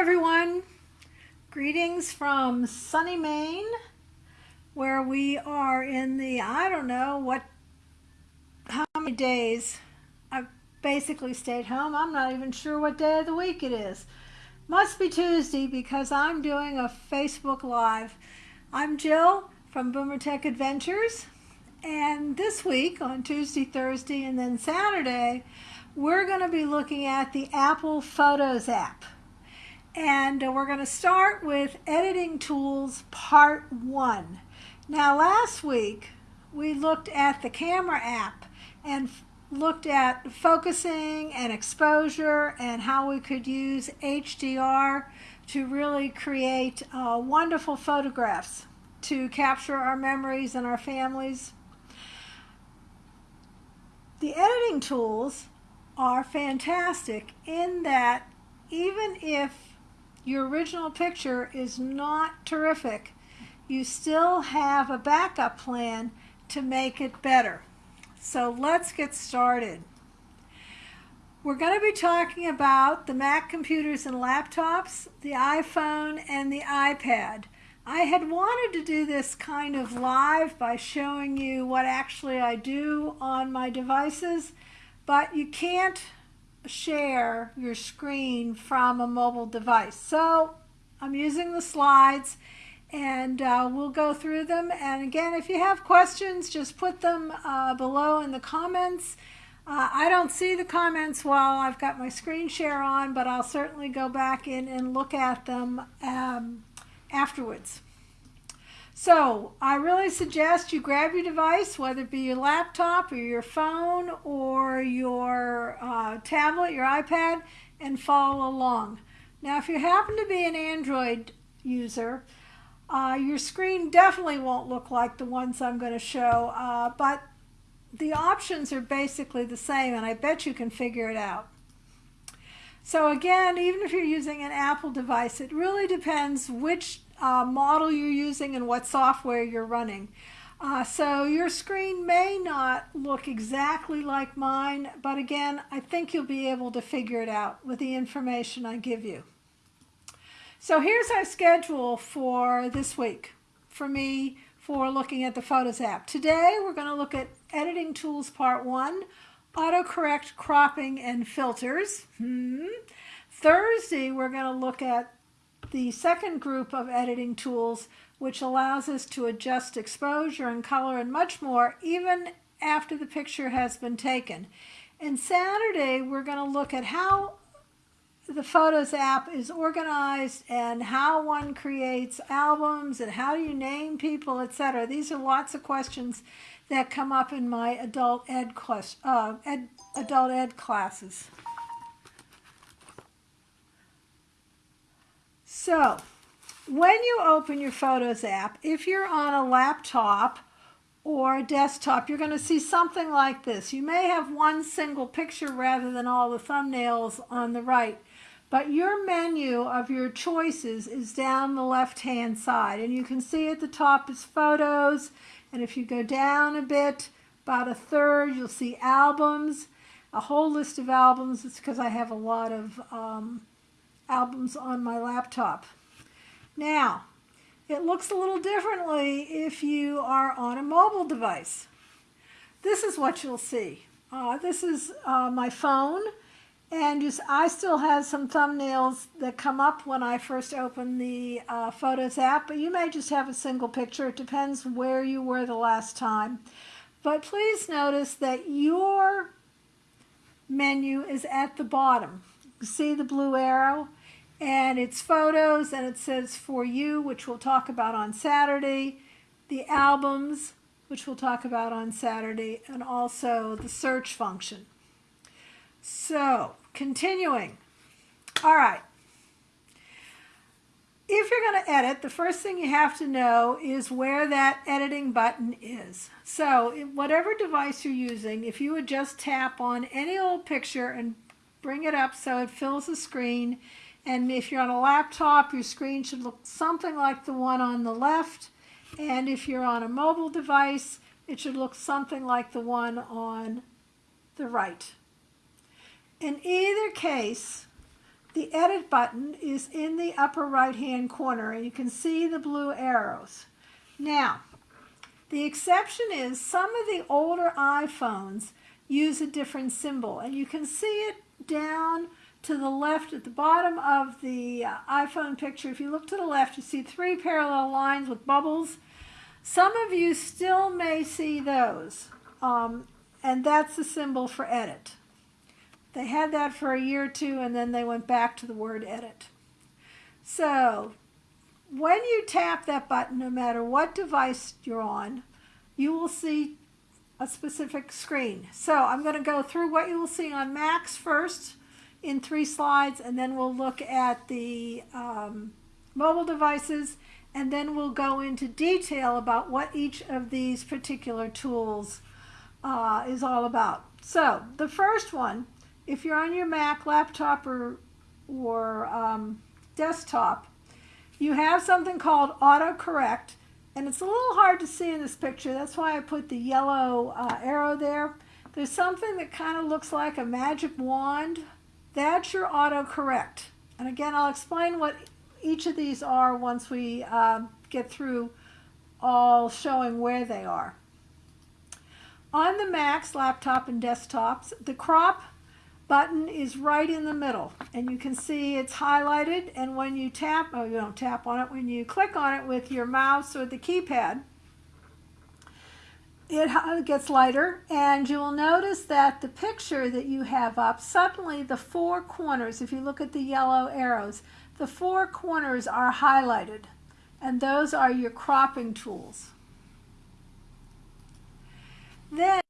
everyone. Greetings from sunny Maine, where we are in the, I don't know what, how many days. I've basically stayed home. I'm not even sure what day of the week it is. Must be Tuesday because I'm doing a Facebook Live. I'm Jill from Boomer Tech Adventures. And this week on Tuesday, Thursday, and then Saturday, we're going to be looking at the Apple Photos app. And uh, we're going to start with Editing Tools Part 1. Now last week we looked at the camera app and looked at focusing and exposure and how we could use HDR to really create uh, wonderful photographs to capture our memories and our families. The editing tools are fantastic in that even if your original picture is not terrific, you still have a backup plan to make it better. So let's get started. We're going to be talking about the Mac computers and laptops, the iPhone, and the iPad. I had wanted to do this kind of live by showing you what actually I do on my devices, but you can't share your screen from a mobile device. So I'm using the slides and uh, we'll go through them. And again, if you have questions, just put them uh, below in the comments. Uh, I don't see the comments while I've got my screen share on, but I'll certainly go back in and look at them um, afterwards. So I really suggest you grab your device, whether it be your laptop or your phone or your uh, tablet, your iPad, and follow along. Now, if you happen to be an Android user, uh, your screen definitely won't look like the ones I'm going to show, uh, but the options are basically the same, and I bet you can figure it out. So again, even if you're using an Apple device, it really depends which uh, model you're using and what software you're running. Uh, so your screen may not look exactly like mine, but again, I think you'll be able to figure it out with the information I give you. So here's our schedule for this week for me for looking at the Photos app. Today we're going to look at Editing Tools Part 1, Autocorrect Cropping and Filters. Hmm. Thursday we're going to look at the second group of editing tools, which allows us to adjust exposure and color and much more, even after the picture has been taken. And Saturday, we're going to look at how the Photos app is organized and how one creates albums and how do you name people, etc. These are lots of questions that come up in my adult ed, uh, ed, adult ed classes. So when you open your Photos app, if you're on a laptop or a desktop, you're going to see something like this. You may have one single picture rather than all the thumbnails on the right, but your menu of your choices is down the left-hand side. And you can see at the top is Photos, and if you go down a bit, about a third, you'll see Albums, a whole list of albums. It's because I have a lot of um, albums on my laptop. Now, it looks a little differently if you are on a mobile device. This is what you'll see. Uh, this is uh, my phone, and I still have some thumbnails that come up when I first open the uh, Photos app, but you may just have a single picture. It depends where you were the last time. But please notice that your menu is at the bottom. See the blue arrow? And it's photos and it says for you which we'll talk about on Saturday the albums which we'll talk about on Saturday and also the search function. So continuing. All right. If you're going to edit, the first thing you have to know is where that editing button is. So whatever device you're using, if you would just tap on any old picture and bring it up so it fills the screen, and if you're on a laptop, your screen should look something like the one on the left. And if you're on a mobile device, it should look something like the one on the right. In either case, the edit button is in the upper right hand corner and you can see the blue arrows. Now, the exception is some of the older iPhones use a different symbol and you can see it down to the left at the bottom of the uh, iPhone picture. If you look to the left, you see three parallel lines with bubbles. Some of you still may see those, um, and that's the symbol for edit. They had that for a year or two, and then they went back to the word edit. So when you tap that button, no matter what device you're on, you will see a specific screen. So I'm going to go through what you will see on Macs first in three slides, and then we'll look at the um, mobile devices, and then we'll go into detail about what each of these particular tools uh, is all about. So the first one, if you're on your Mac, laptop, or, or um, desktop, you have something called autocorrect, and it's a little hard to see in this picture. That's why I put the yellow uh, arrow there. There's something that kind of looks like a magic wand that's your autocorrect. And again, I'll explain what each of these are once we uh, get through all showing where they are. On the Macs, laptop, and desktops, the crop button is right in the middle. And you can see it's highlighted. And when you tap, oh, you don't tap on it, when you click on it with your mouse or the keypad, it gets lighter and you will notice that the picture that you have up, suddenly the four corners, if you look at the yellow arrows, the four corners are highlighted and those are your cropping tools. Then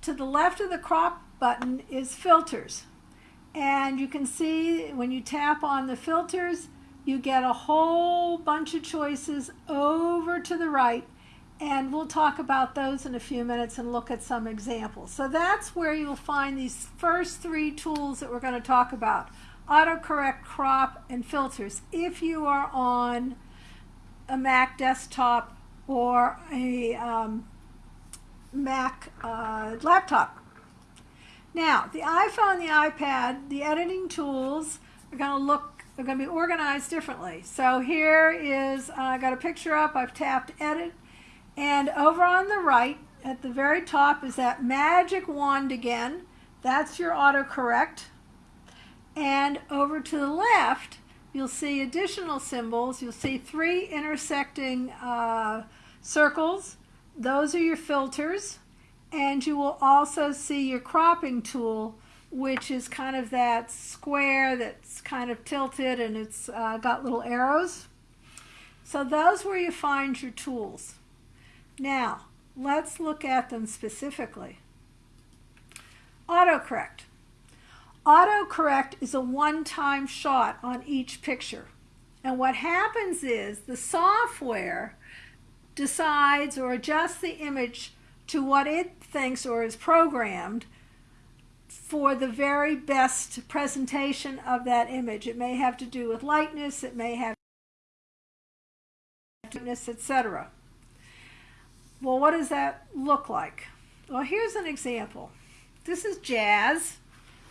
to the left of the crop button is filters and you can see when you tap on the filters you get a whole bunch of choices over to the right and we'll talk about those in a few minutes and look at some examples. So that's where you'll find these first three tools that we're going to talk about. Autocorrect, crop, and filters if you are on a Mac desktop or a um, Mac uh, laptop. Now, the iPhone, the iPad, the editing tools are going to look, they're going to be organized differently. So here is, uh, I got a picture up, I've tapped edit, and over on the right, at the very top, is that magic wand again. That's your autocorrect. And over to the left, you'll see additional symbols. You'll see three intersecting uh, circles. Those are your filters. And you will also see your cropping tool, which is kind of that square that's kind of tilted and it's uh, got little arrows. So those where you find your tools. Now, let's look at them specifically. Autocorrect. Autocorrect is a one-time shot on each picture. And what happens is the software decides or adjusts the image to what it thinks or is programmed for the very best presentation of that image. It may have to do with lightness, it may have etc. Well, what does that look like? Well, here's an example. This is Jazz.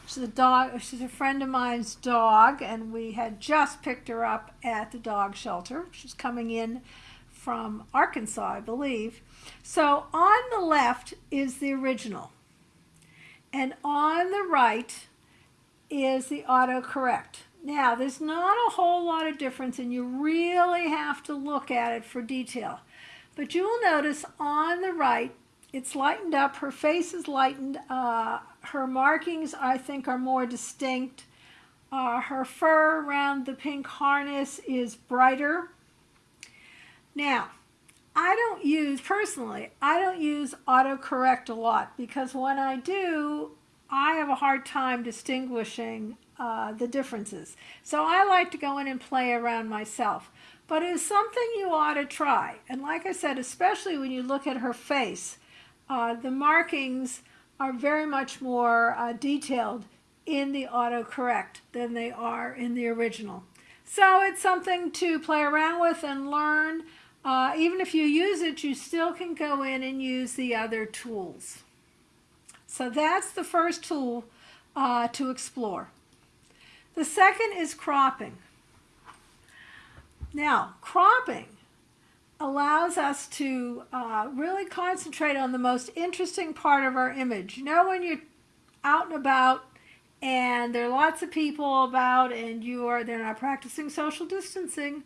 She's a dog. She's a friend of mine's dog, and we had just picked her up at the dog shelter. She's coming in from Arkansas, I believe. So on the left is the original, and on the right is the autocorrect. Now, there's not a whole lot of difference, and you really have to look at it for detail. But you will notice on the right, it's lightened up. Her face is lightened. Uh, her markings, I think, are more distinct. Uh, her fur around the pink harness is brighter. Now, I don't use, personally, I don't use autocorrect a lot because when I do, I have a hard time distinguishing uh, the differences. So I like to go in and play around myself but it's something you ought to try. And like I said, especially when you look at her face, uh, the markings are very much more uh, detailed in the autocorrect than they are in the original. So it's something to play around with and learn. Uh, even if you use it, you still can go in and use the other tools. So that's the first tool uh, to explore. The second is cropping. Now, cropping allows us to uh, really concentrate on the most interesting part of our image. You know when you're out and about and there are lots of people about and you are they're not practicing social distancing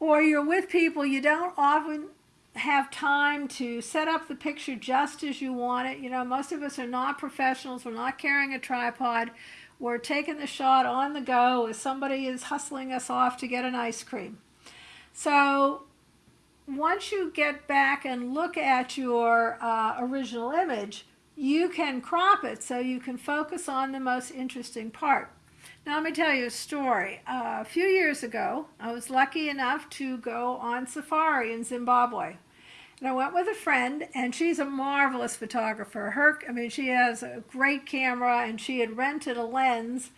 or you're with people you don't often have time to set up the picture just as you want it. You know, most of us are not professionals. We're not carrying a tripod. We're taking the shot on the go as somebody is hustling us off to get an ice cream. So once you get back and look at your uh, original image, you can crop it so you can focus on the most interesting part. Now let me tell you a story. Uh, a few years ago, I was lucky enough to go on safari in Zimbabwe. And I went with a friend, and she's a marvelous photographer. Her, I mean, she has a great camera, and she had rented a lens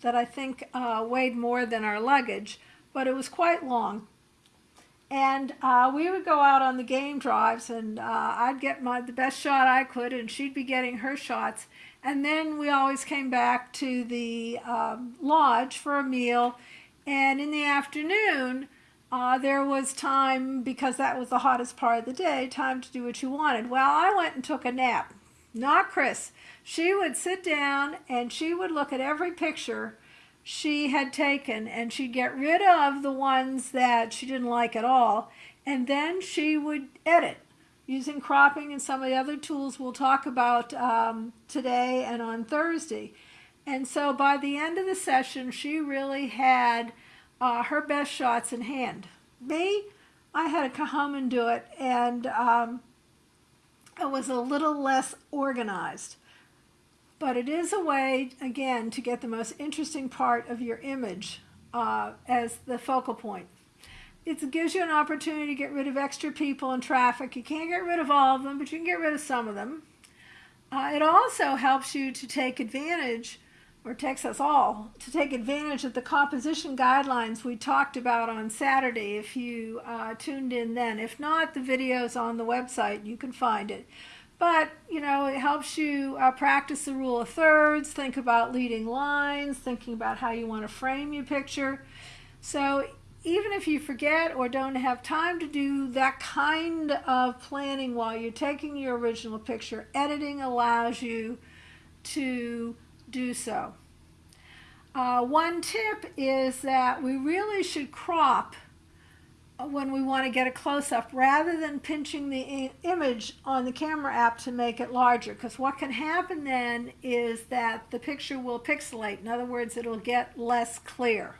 that I think uh, weighed more than our luggage, but it was quite long. And uh, we would go out on the game drives, and uh, I'd get my the best shot I could, and she'd be getting her shots. And then we always came back to the um, lodge for a meal. And in the afternoon, uh, there was time, because that was the hottest part of the day, time to do what you wanted. Well, I went and took a nap. Not Chris. She would sit down and she would look at every picture she had taken and she'd get rid of the ones that she didn't like at all and then she would edit using cropping and some of the other tools we'll talk about um, today and on Thursday. And so by the end of the session, she really had uh, her best shots in hand. Me, I had to come home and do it, and um, it was a little less organized. But it is a way, again, to get the most interesting part of your image uh, as the focal point. It gives you an opportunity to get rid of extra people and traffic. You can't get rid of all of them, but you can get rid of some of them. Uh, it also helps you to take advantage, or takes us all, to take advantage of the composition guidelines we talked about on Saturday if you uh, tuned in then. If not, the video's on the website. You can find it. But, helps you uh, practice the rule of thirds, think about leading lines, thinking about how you want to frame your picture. So even if you forget or don't have time to do that kind of planning while you're taking your original picture, editing allows you to do so. Uh, one tip is that we really should crop when we want to get a close-up rather than pinching the image on the camera app to make it larger because what can happen then is that the picture will pixelate. In other words, it'll get less clear.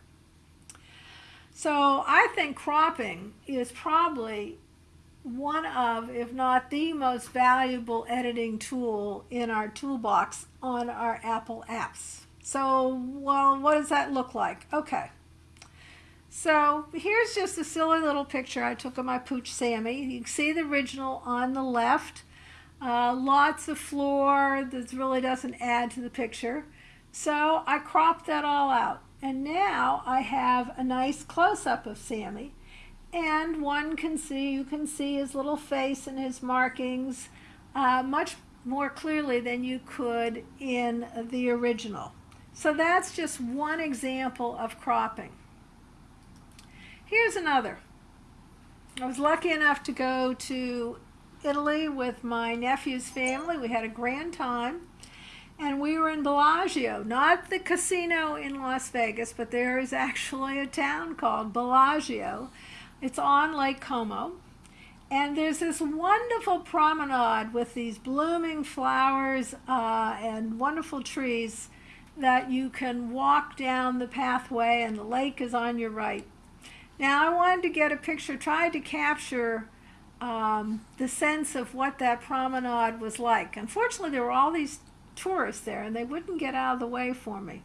So I think cropping is probably one of, if not the most valuable editing tool in our toolbox on our Apple apps. So, well, what does that look like? Okay. So here's just a silly little picture I took of my pooch Sammy. You can see the original on the left. Uh, lots of floor that really doesn't add to the picture. So I cropped that all out. And now I have a nice close-up of Sammy. And one can see, you can see his little face and his markings uh, much more clearly than you could in the original. So that's just one example of cropping. Here's another. I was lucky enough to go to Italy with my nephew's family. We had a grand time. And we were in Bellagio, not the casino in Las Vegas, but there is actually a town called Bellagio. It's on Lake Como. And there's this wonderful promenade with these blooming flowers uh, and wonderful trees that you can walk down the pathway and the lake is on your right. Now I wanted to get a picture, tried to capture um, the sense of what that promenade was like. Unfortunately, there were all these tourists there and they wouldn't get out of the way for me.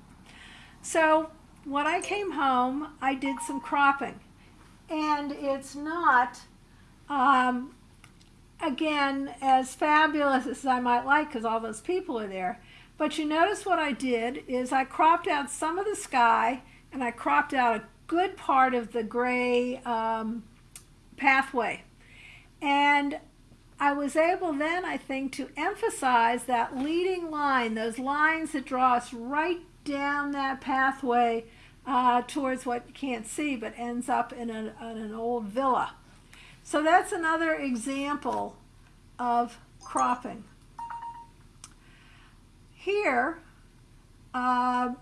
So when I came home, I did some cropping. And it's not, um, again, as fabulous as I might like because all those people are there. But you notice what I did is I cropped out some of the sky and I cropped out a good part of the gray um, pathway. And I was able then, I think, to emphasize that leading line, those lines that draw us right down that pathway uh, towards what you can't see, but ends up in, in an old villa. So that's another example of cropping. Here, uh,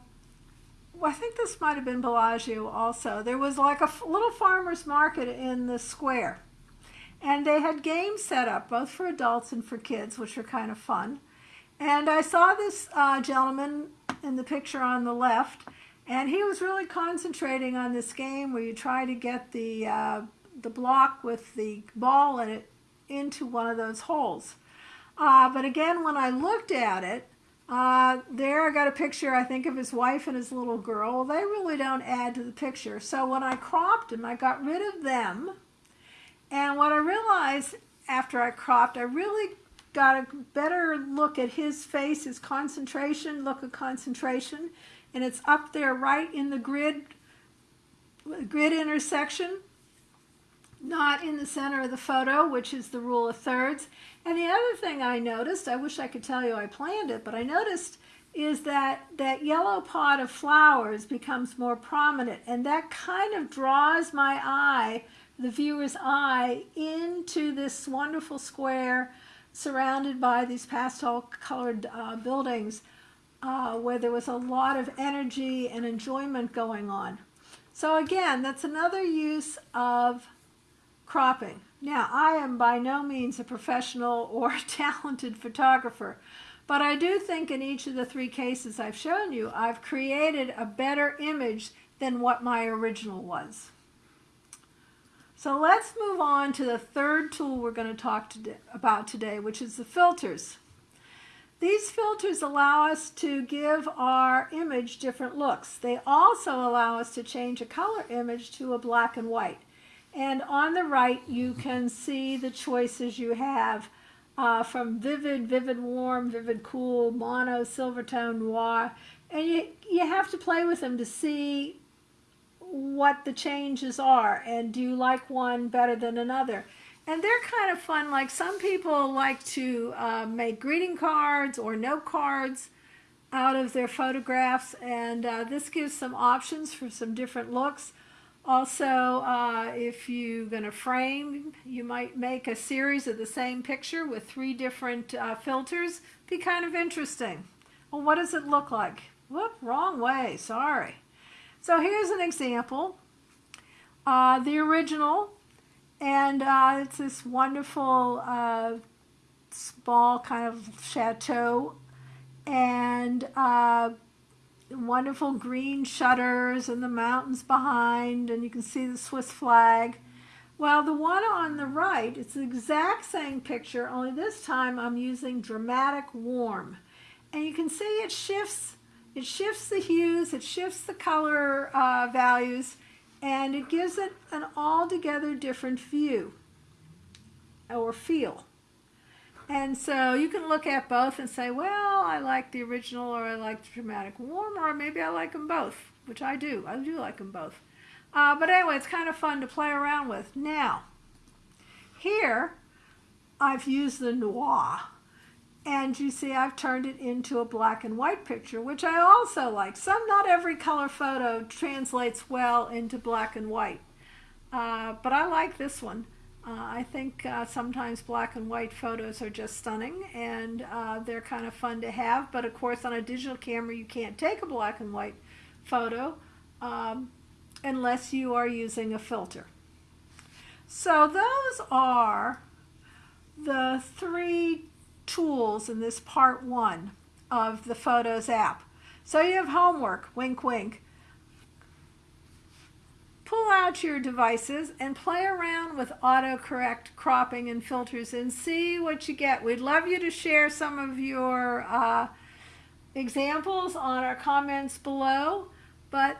I think this might have been Bellagio also. There was like a little farmer's market in the square. And they had games set up, both for adults and for kids, which were kind of fun. And I saw this uh, gentleman in the picture on the left, and he was really concentrating on this game where you try to get the, uh, the block with the ball in it into one of those holes. Uh, but again, when I looked at it, uh, there I got a picture, I think, of his wife and his little girl. They really don't add to the picture. So when I cropped him, I got rid of them. And what I realized after I cropped, I really got a better look at his face, his concentration, look of concentration. And it's up there right in the grid, grid intersection not in the center of the photo, which is the rule of thirds. And the other thing I noticed, I wish I could tell you I planned it, but I noticed is that that yellow pot of flowers becomes more prominent and that kind of draws my eye, the viewer's eye, into this wonderful square surrounded by these pastel colored uh, buildings uh, where there was a lot of energy and enjoyment going on. So again, that's another use of cropping. Now, I am by no means a professional or talented photographer, but I do think in each of the three cases I've shown you, I've created a better image than what my original was. So let's move on to the third tool we're going to talk about today, which is the filters. These filters allow us to give our image different looks. They also allow us to change a color image to a black and white. And on the right, you can see the choices you have uh, from vivid, vivid warm, vivid cool, mono, silvertone, noir. And you, you have to play with them to see what the changes are and do you like one better than another. And they're kind of fun. Like some people like to uh, make greeting cards or note cards out of their photographs. And uh, this gives some options for some different looks. Also, uh, if you're going to frame, you might make a series of the same picture with three different uh, filters. Be kind of interesting. Well, what does it look like? Whoop, wrong way, sorry. So here's an example. Uh, the original, and uh, it's this wonderful uh, small kind of chateau, and uh, wonderful green shutters and the mountains behind and you can see the Swiss flag. Well, the one on the right, it's the exact same picture, only this time I'm using dramatic warm. And you can see it shifts, it shifts the hues, it shifts the color uh, values, and it gives it an altogether different view or feel. And so you can look at both and say, well, I like the original or I like the dramatic warm, or maybe I like them both, which I do. I do like them both. Uh, but anyway, it's kind of fun to play around with. Now, here I've used the noir. And you see I've turned it into a black and white picture, which I also like. Some, not every color photo translates well into black and white. Uh, but I like this one. Uh, I think uh, sometimes black and white photos are just stunning and uh, they're kind of fun to have. But of course, on a digital camera, you can't take a black and white photo um, unless you are using a filter. So those are the three tools in this part one of the Photos app. So you have homework, wink wink pull out your devices and play around with autocorrect cropping and filters and see what you get. We'd love you to share some of your uh, examples on our comments below, but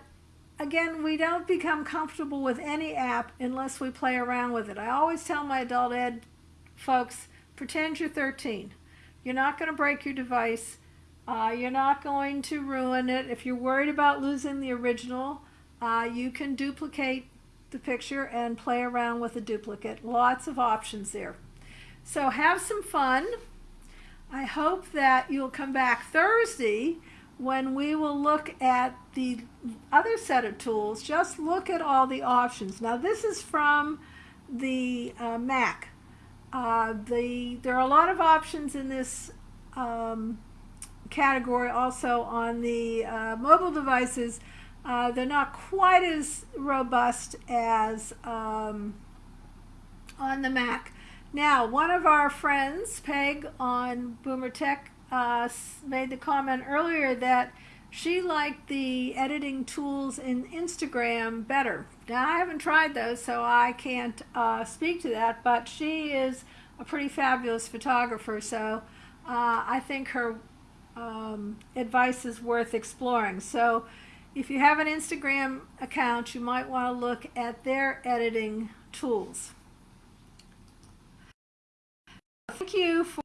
again, we don't become comfortable with any app unless we play around with it. I always tell my adult ed folks, pretend you're 13. You're not going to break your device. Uh, you're not going to ruin it. If you're worried about losing the original, uh, you can duplicate the picture and play around with a duplicate. Lots of options there. So have some fun. I hope that you'll come back Thursday when we will look at the other set of tools, just look at all the options. Now this is from the uh, Mac. Uh, the there are a lot of options in this um, category also on the uh, mobile devices. Uh, they're not quite as robust as um, on the Mac. Now, one of our friends, Peg on Boomer Tech, uh, made the comment earlier that she liked the editing tools in Instagram better. Now, I haven't tried those, so I can't uh, speak to that, but she is a pretty fabulous photographer, so uh, I think her um, advice is worth exploring. So if you have an Instagram account, you might want to look at their editing tools. Thank you for